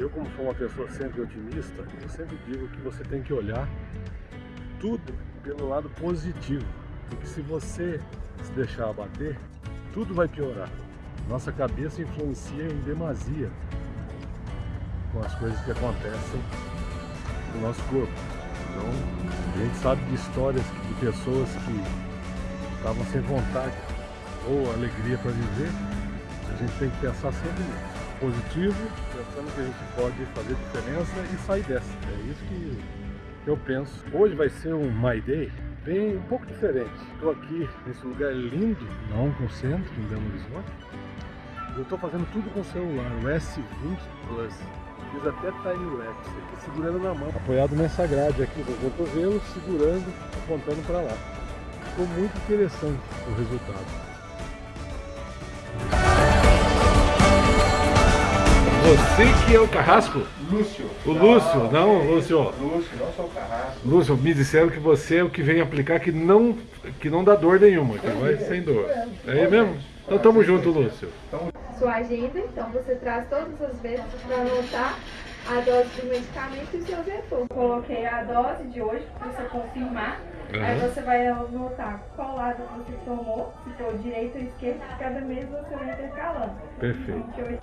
Eu, como sou uma pessoa sempre otimista, eu sempre digo que você tem que olhar tudo pelo lado positivo. Porque se você se deixar abater, tudo vai piorar. Nossa cabeça influencia em demasia com as coisas que acontecem no nosso corpo. Então, a gente sabe de histórias de pessoas que estavam sem vontade ou alegria para viver. A gente tem que pensar sempre nisso positivo, pensando que a gente pode fazer diferença e sair dessa. É isso que eu penso. Hoje vai ser um My Day bem um pouco diferente. Estou aqui nesse lugar lindo, na Onconcentro, em Belo Horizonte. Eu estou fazendo tudo com o celular, o S20 Plus. Fiz até time-lapse aqui, segurando na mão. Apoiado nessa grade aqui do cotovelo, segurando, apontando para lá. Ficou muito interessante o resultado. Você que é o Carrasco? Lúcio. O Lúcio, não, Lúcio. Lúcio, não sou o Carrasco. Lúcio, me disseram que você é o que vem aplicar que não, que não dá dor nenhuma, que vai sem dor. É mesmo? Então tamo junto, Lúcio. Sua agenda, então você traz todas as vezes para anotar a dose do medicamento e o seu vetor. Coloquei a dose de hoje para você confirmar. Uhum. Aí você vai anotar qual lado você tomou, se for direito ou esquerdo, cada mês você vai intercalando. Perfeito. 28.